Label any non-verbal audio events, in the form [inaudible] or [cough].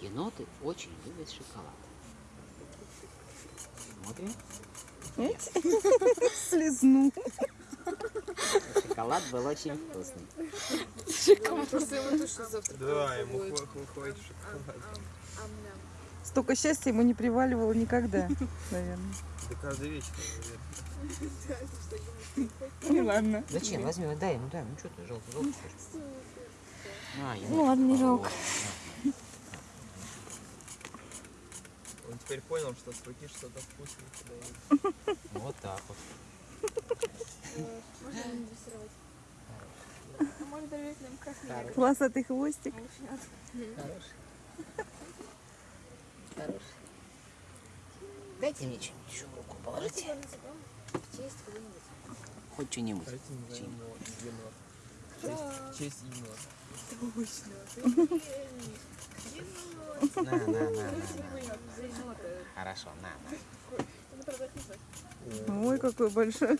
Еноты очень любят шоколад. Смотрим. [laughs] Слезну. Шоколад был очень вкусный. Ему завтра Да, ему хватит шоколада. Столько счастья ему не приваливало никогда, [laughs] наверное. Да каждый вечер, наверное. [laughs] Ну ладно. Зачем? Возьми, дай ему, дай. Ну что ты, желтый, желтый хочешь? На, енот. Ну ладно, не жалко. Он теперь понял, что с руки что-то вкусное подают. [laughs] Вот так вот. Можно не дрессировать? А доверить нам красный Хороший. Полосатый хвостик. Хороший. Хороший. Дайте мне что-нибудь еще в руку положите. Хоть что-нибудь. В честь- Честь енота. Точно. На, на, на. Хорошо, на, на. Ой, какой большой.